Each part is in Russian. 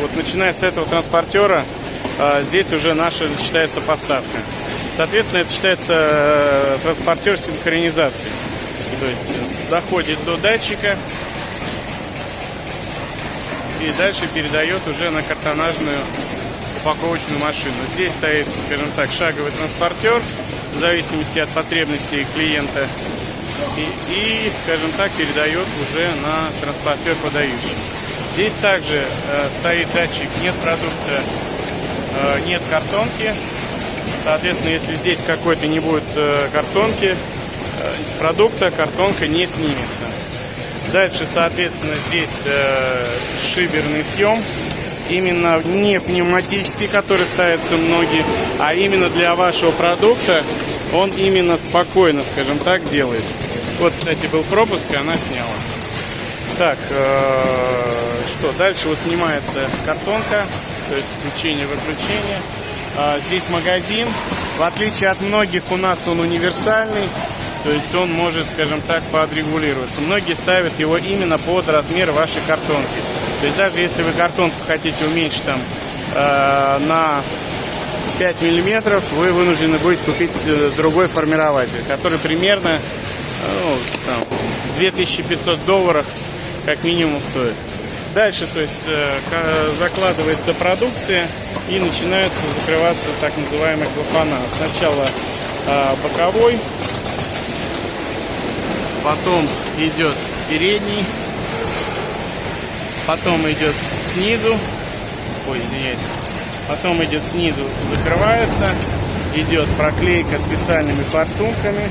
вот начиная с этого транспортера, э, здесь уже наша считается поставка. Соответственно, это считается э, транспортер синхронизации. То есть э, доходит до датчика и дальше передает уже на картонажную упаковочную машину. Здесь стоит, скажем так, шаговый транспортер в зависимости от потребностей клиента и, и скажем так, передает уже на транспортер подающий. Здесь также э, стоит датчик нет продукта, э, нет картонки. Соответственно, если здесь какой-то не будет э, картонки, э, продукта, картонка не снимется. Дальше, соответственно, здесь э, шиберный съем. Именно не пневматический, который ставится многие, а именно для вашего продукта он именно спокойно, скажем так, делает. Вот, кстати, был пропуск, и она сняла. Так, э, что, дальше вот снимается картонка, то есть включение-выключение. Э, здесь магазин. В отличие от многих, у нас он универсальный. То есть он может, скажем так, подрегулироваться. Многие ставят его именно под размер вашей картонки. То есть даже если вы картонку хотите уменьшить там э, на 5 миллиметров, вы вынуждены будете купить э, другой формирователь, который примерно ну, там, 2500 долларов как минимум стоит. Дальше, то есть, э, закладывается продукция и начинается закрываться так называемый клапана. Сначала э, боковой, потом идет передний, потом идет снизу, ой, извиняюсь, потом идет снизу, закрывается, идет проклейка специальными форсунками,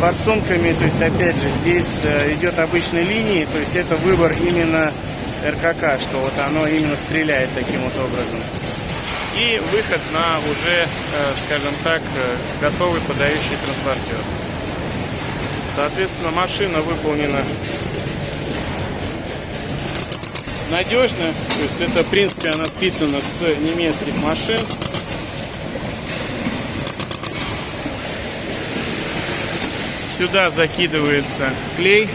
форсунками, то есть опять же здесь э, идет обычной линии, то есть это выбор именно РКК, что вот оно именно стреляет таким вот образом. И выход на уже, э, скажем так, э, готовый подающий транспортер. Соответственно, машина выполнена надежно, то есть это в принципе она списана с немецких машин. Сюда закидывается клей.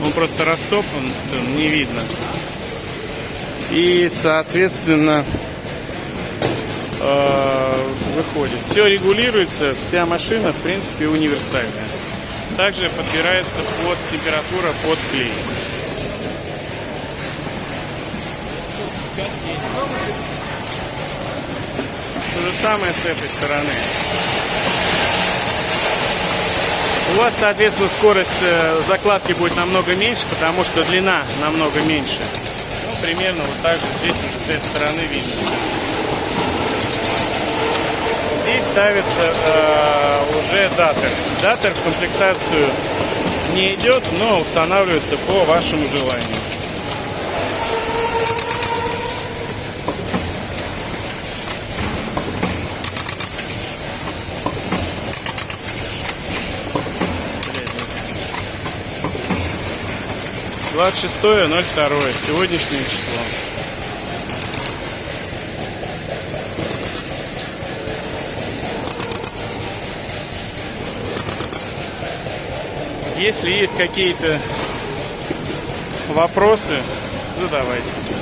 Он просто растоплен, не видно. И, соответственно, э, выходит. Все регулируется, вся машина, в принципе, универсальная. Также подбирается под температура под клей. То же самое с этой стороны. У вас, соответственно, скорость э, закладки будет намного меньше, потому что длина намного меньше. Ну, примерно вот так же здесь с этой стороны видно. Здесь ставится э, уже датер. Датер в комплектацию не идет, но устанавливается по вашему желанию. Двадцать шестое ноль второе сегодняшнее число. Если есть какие-то вопросы, задавайте.